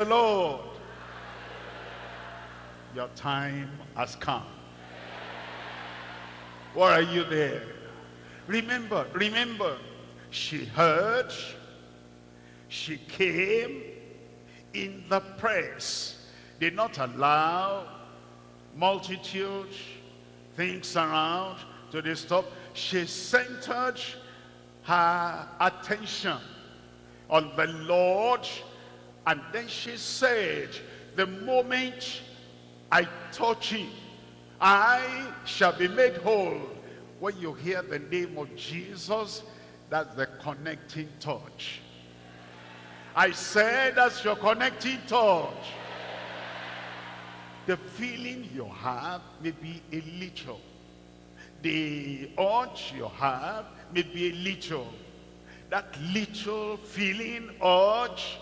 the Lord. Your time has come. Why are you there? Remember, remember, she heard, she came in the press, did not allow multitude, things around to disturb. She centered her attention on the Lord and then she said, the moment I touch him, I shall be made whole. When you hear the name of Jesus, that's the connecting touch. I said that's your connecting touch. The feeling you have may be a little. The urge you have may be a little. That little feeling, urge,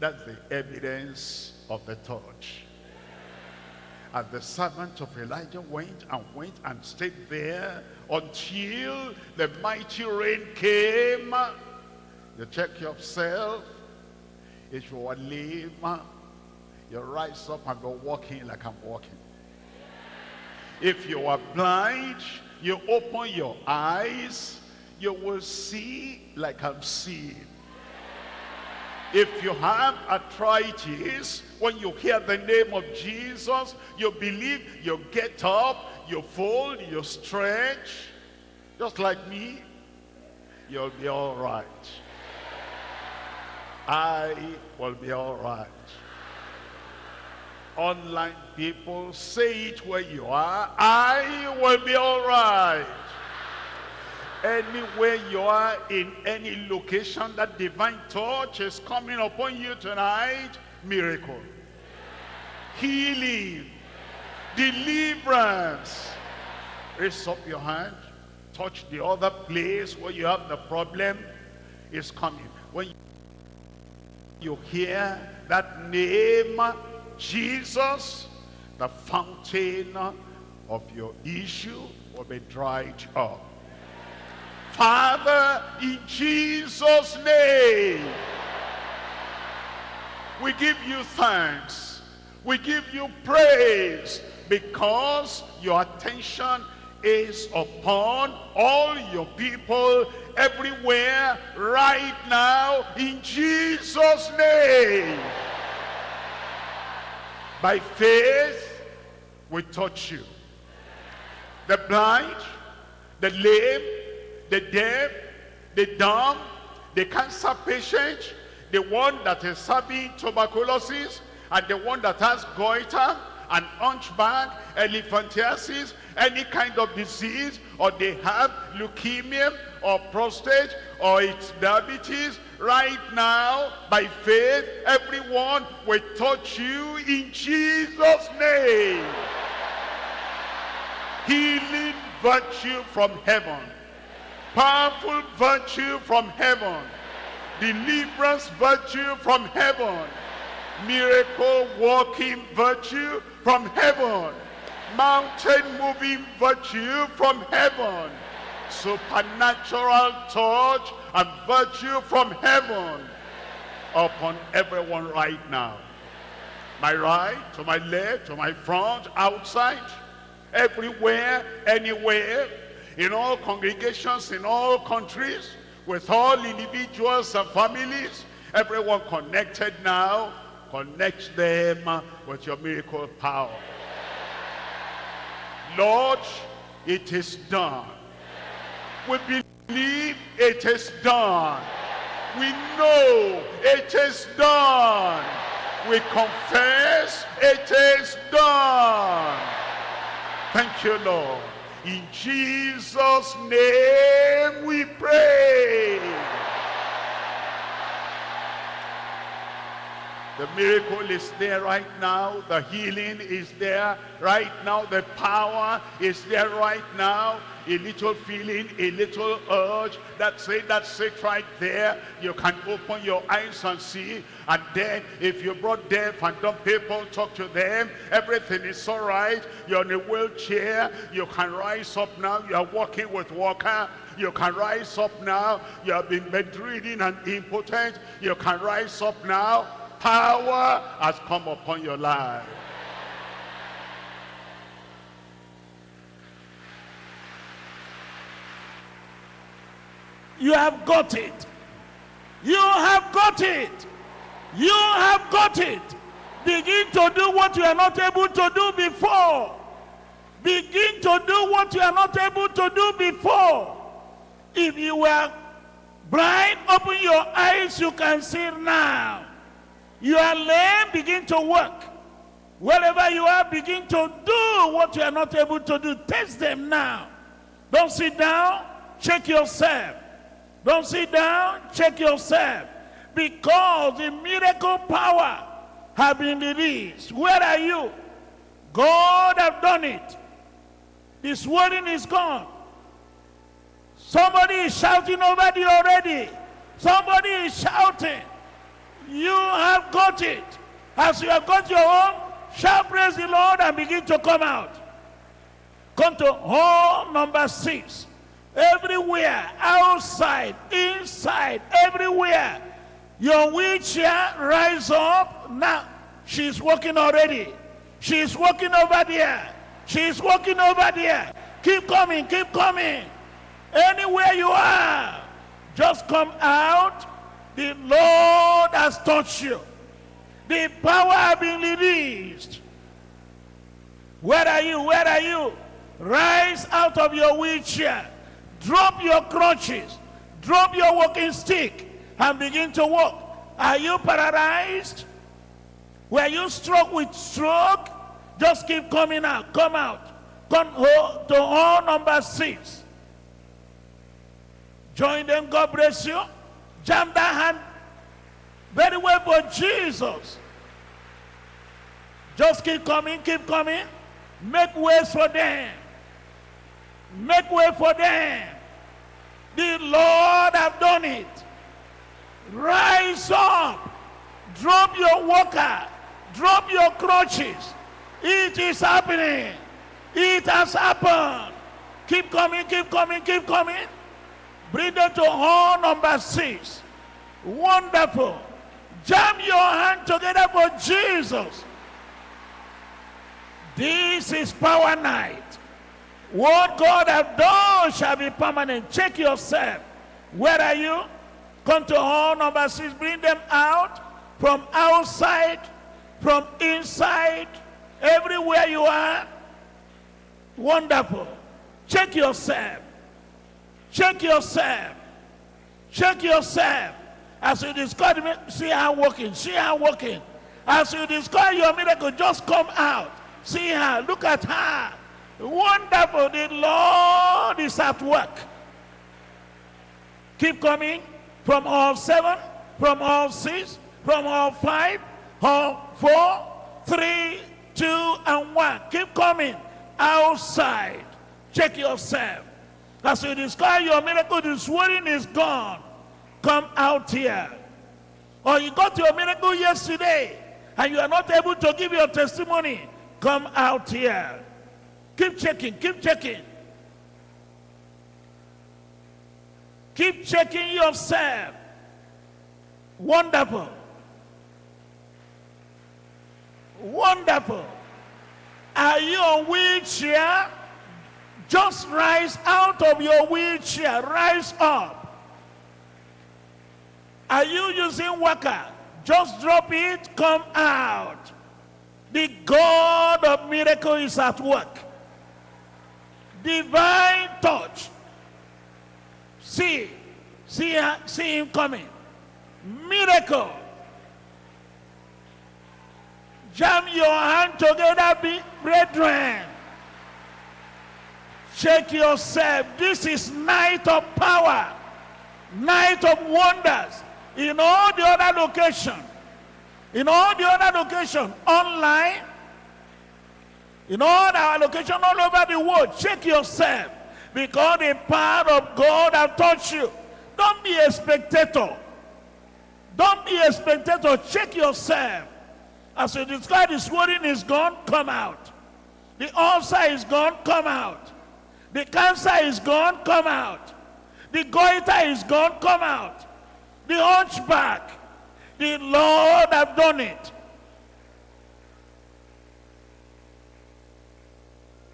that's the evidence of the touch. And the servant of Elijah went and went and stayed there until the mighty rain came. You check yourself. If you are lame, you rise up and go walking like I'm walking. If you are blind, you open your eyes, you will see like I'm seeing. If you have arthritis, when you hear the name of Jesus, you believe, you get up, you fold, you stretch, just like me, you'll be all right. I will be all right. Online people, say it where you are, I will be all right. Anywhere you are, in any location, that divine touch is coming upon you tonight. Miracle. Healing. Deliverance. Raise up your hand. Touch the other place where you have the problem. It's coming. When you hear that name, Jesus, the fountain of your issue will be dried up. Father, in Jesus' name, we give you thanks. We give you praise because your attention is upon all your people everywhere right now in Jesus' name. By faith, we touch you. The blind, the lame, the deaf, the dumb, the cancer patient, the one that is having tuberculosis, and the one that has goiter, and hunchback, elephantiasis, any kind of disease, or they have leukemia, or prostate, or it's diabetes, right now, by faith, everyone will touch you in Jesus' name. Healing virtue from heaven powerful virtue from heaven, deliverance virtue from heaven, miracle working virtue from heaven, mountain moving virtue from heaven, supernatural touch and virtue from heaven. Upon everyone right now. My right, to my left, to my front, outside, everywhere, anywhere, in all congregations, in all countries, with all individuals and families, everyone connected now, connect them with your miracle power. Lord, it is done. We believe it is done. We know it is done. We confess it is done. Thank you, Lord. In Jesus' name we pray. The miracle is there right now. The healing is there right now. The power is there right now. A little feeling, a little urge. That's it, that's it right there. You can open your eyes and see. And then if you brought deaf and dumb people, talk to them. Everything is all right. You're in a wheelchair. You can rise up now. You are walking with walker. You can rise up now. You have been bedridden and impotent. You can rise up now power has come upon your life. You have got it. You have got it. You have got it. Begin to do what you are not able to do before. Begin to do what you are not able to do before. If you were blind, open your eyes, you can see now. You are lame, begin to work. Wherever you are, begin to do what you are not able to do. Test them now. Don't sit down, check yourself. Don't sit down, check yourself. Because the miracle power have been released. Where are you? God have done it. This warning is gone. Somebody is shouting over already. Somebody is shouting. You have got it. As you have got your own, shall praise the Lord and begin to come out. Come to hall number six. Everywhere, outside, inside, everywhere. Your wheelchair rise up. Now, she's walking already. She's walking over there. She's walking over there. Keep coming, keep coming. Anywhere you are, just come out. The Lord has touched you. The power has been released. Where are you? Where are you? Rise out of your wheelchair. Drop your crutches. Drop your walking stick and begin to walk. Are you paralyzed? Were you struck with stroke? Just keep coming out. Come out. Come oh, to hall number six. Join them. God bless you. Jam that hand very well for Jesus. Just keep coming, keep coming. Make ways for them. Make way for them. The Lord have done it. Rise up. Drop your walker. Drop your crutches. It is happening. It has happened. Keep coming, keep coming, keep coming. Bring them to hall number six. Wonderful. Jam your hand together for Jesus. This is power night. What God have done shall be permanent. Check yourself. Where are you? Come to hall number six. Bring them out from outside, from inside, everywhere you are. Wonderful. Check yourself. Check yourself. Check yourself. As you discover, see her working. See her working. As you discover your miracle, just come out. See her. Look at her. Wonderful. The Lord is at work. Keep coming from all seven, from all six, from all five, all four, three, two, and one. Keep coming outside. Check yourself. As you discover your miracle, the swelling is gone. Come out here. Or you got your miracle yesterday and you are not able to give your testimony. Come out here. Keep checking, keep checking. Keep checking yourself. Wonderful. Wonderful. Are you on wheelchair? Just rise out of your wheelchair. Rise up. Are you using worker? Just drop it, come out. The God of miracle is at work. Divine touch. See, see, see him coming. Miracle. Jam your hand together, brethren. Check yourself. This is night of power, night of wonders. In all the other location, in all the other location, online, in all our location all over the world, check yourself. Because the power of God have touched you. Don't be a spectator. Don't be a spectator. Check yourself. As you describe the swelling is gone, come out. The ulcer is gone, come out. The cancer is gone, come out. The goiter is gone, come out. The hunchback. The Lord have done it.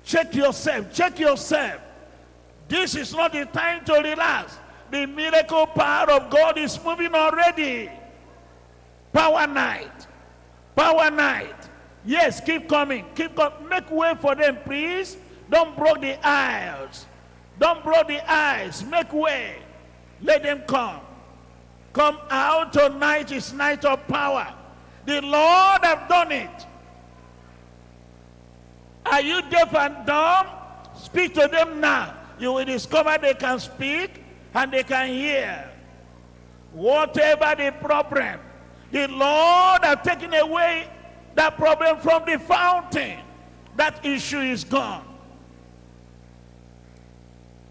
Check yourself. Check yourself. This is not the time to relax. The miracle power of God is moving already. Power night. Power night. Yes, keep coming. Keep coming. Make way for them, please. Don't block the aisles. Don't block the aisles. Make way. Let them come. Come out tonight is night of power. The Lord have done it. Are you deaf and dumb? Speak to them now. You will discover they can speak and they can hear. Whatever the problem, the Lord have taken away that problem from the fountain. That issue is gone.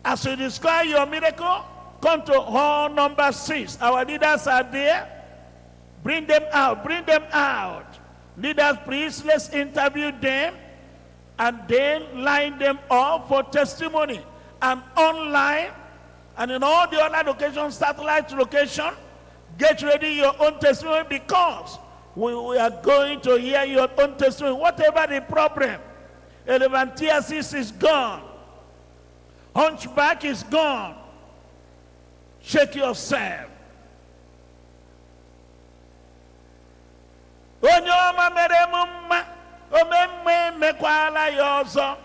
As you describe your miracle, come to hall number six. Our leaders are there. Bring them out. Bring them out. Leaders, please, let's interview them and then line them up for testimony. And online, and in all the other locations, satellite location, get ready your own testimony because we, we are going to hear your own testimony. Whatever the problem, elephantiasis is gone. Hunchback is gone. Shake yourself. Onye ọma mere emekwala ya ọzọ.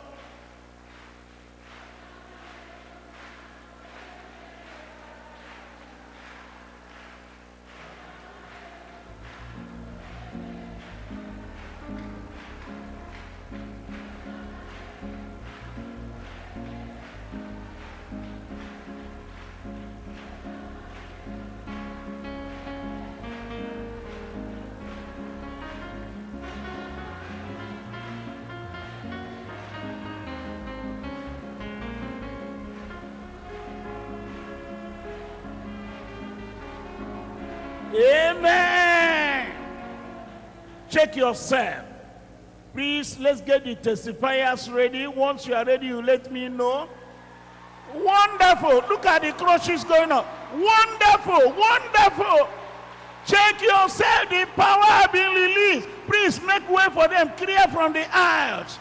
Amen. Check yourself. Please, let's get the testifiers ready. Once you are ready, you let me know. Wonderful. Look at the crushes going on. Wonderful. Wonderful. Check yourself. The power has been released. Please make way for them. Clear from the aisles.